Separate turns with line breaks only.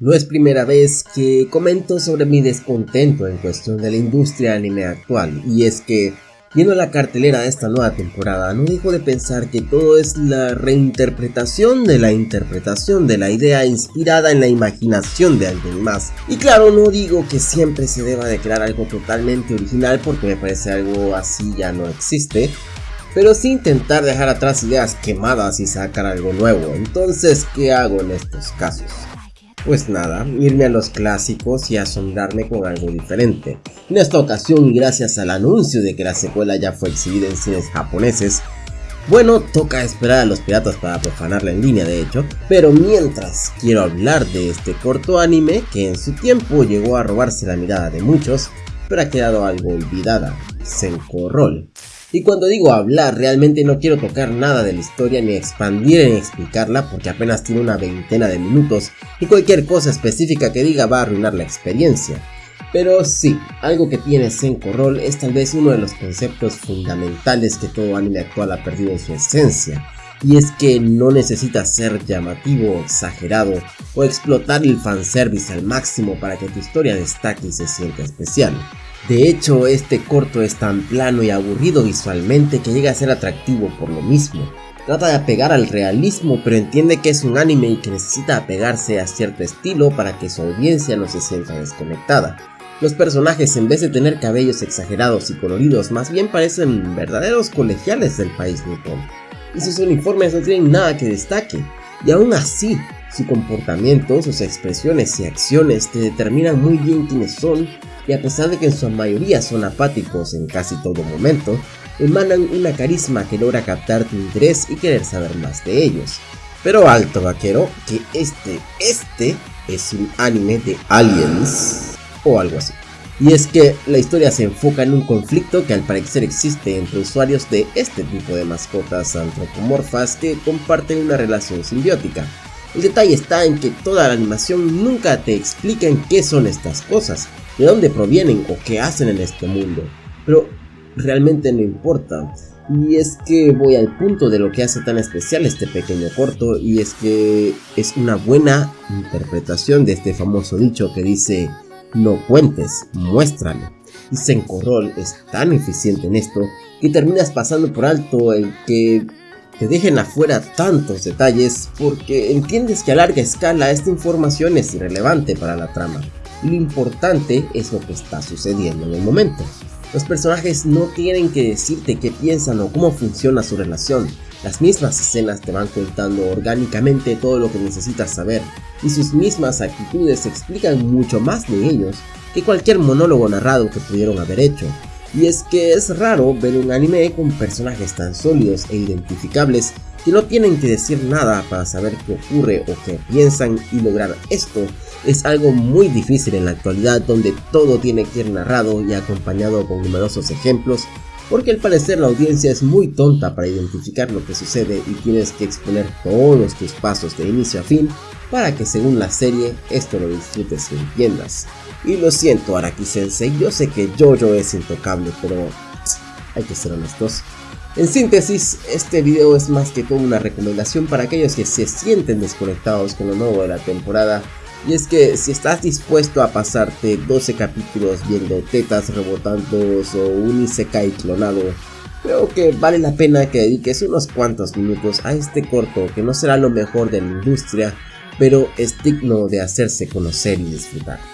No es primera vez que comento sobre mi descontento en cuestión de la industria anime actual, y es que, viendo la cartelera de esta nueva temporada, no dejo de pensar que todo es la reinterpretación de la interpretación de la idea inspirada en la imaginación de alguien más. Y claro, no digo que siempre se deba de crear algo totalmente original porque me parece algo así ya no existe, pero sí intentar dejar atrás ideas quemadas y sacar algo nuevo. Entonces, ¿qué hago en estos casos? Pues nada, irme a los clásicos y asombrarme con algo diferente. En esta ocasión, gracias al anuncio de que la secuela ya fue exhibida en cines japoneses, bueno, toca esperar a los piratas para profanarla en línea de hecho, pero mientras quiero hablar de este corto anime que en su tiempo llegó a robarse la mirada de muchos, pero ha quedado algo olvidada, Senko Roll. Y cuando digo hablar, realmente no quiero tocar nada de la historia ni expandir en explicarla porque apenas tiene una veintena de minutos y cualquier cosa específica que diga va a arruinar la experiencia. Pero sí, algo que tiene Senko Roll es tal vez uno de los conceptos fundamentales que todo anime actual ha perdido en su esencia, y es que no necesita ser llamativo o exagerado o explotar el fanservice al máximo para que tu historia destaque y se sienta especial. De hecho, este corto es tan plano y aburrido visualmente que llega a ser atractivo por lo mismo. Trata de apegar al realismo, pero entiende que es un anime y que necesita apegarse a cierto estilo para que su audiencia no se sienta desconectada. Los personajes en vez de tener cabellos exagerados y coloridos más bien parecen verdaderos colegiales del país nipón. Y sus uniformes no tienen nada que destaque. Y aún así, su comportamiento, sus expresiones y acciones te determinan muy bien quiénes son y a pesar de que en su mayoría son apáticos en casi todo momento, emanan una carisma que logra captar tu interés y querer saber más de ellos. Pero alto vaquero, que este, este es un anime de aliens o algo así. Y es que la historia se enfoca en un conflicto que al parecer existe entre usuarios de este tipo de mascotas antropomorfas que comparten una relación simbiótica. El detalle está en que toda la animación nunca te explica en qué son estas cosas, de dónde provienen o qué hacen en este mundo. Pero realmente no importa. Y es que voy al punto de lo que hace tan especial este pequeño corto y es que es una buena interpretación de este famoso dicho que dice no cuentes, muéstralo. Y Senkorol es tan eficiente en esto que terminas pasando por alto el que te dejen afuera tantos detalles porque entiendes que a larga escala esta información es irrelevante para la trama lo importante es lo que está sucediendo en el momento. Los personajes no tienen que decirte qué piensan o cómo funciona su relación, las mismas escenas te van contando orgánicamente todo lo que necesitas saber, y sus mismas actitudes explican mucho más de ellos que cualquier monólogo narrado que pudieron haber hecho. Y es que es raro ver un anime con personajes tan sólidos e identificables que no tienen que decir nada para saber qué ocurre o qué piensan y lograr esto es algo muy difícil en la actualidad donde todo tiene que ir narrado y acompañado con numerosos ejemplos porque al parecer la audiencia es muy tonta para identificar lo que sucede y tienes que exponer todos tus pasos de inicio a fin para que según la serie esto lo disfrutes y entiendas. Y lo siento Araki yo sé que Jojo es intocable, pero hay que ser honestos. En síntesis, este video es más que todo una recomendación para aquellos que se sienten desconectados con lo nuevo de la temporada y es que si estás dispuesto a pasarte 12 capítulos viendo tetas rebotando o un Isekai clonado, creo que vale la pena que dediques unos cuantos minutos a este corto que no será lo mejor de la industria, pero es digno de hacerse conocer y disfrutar.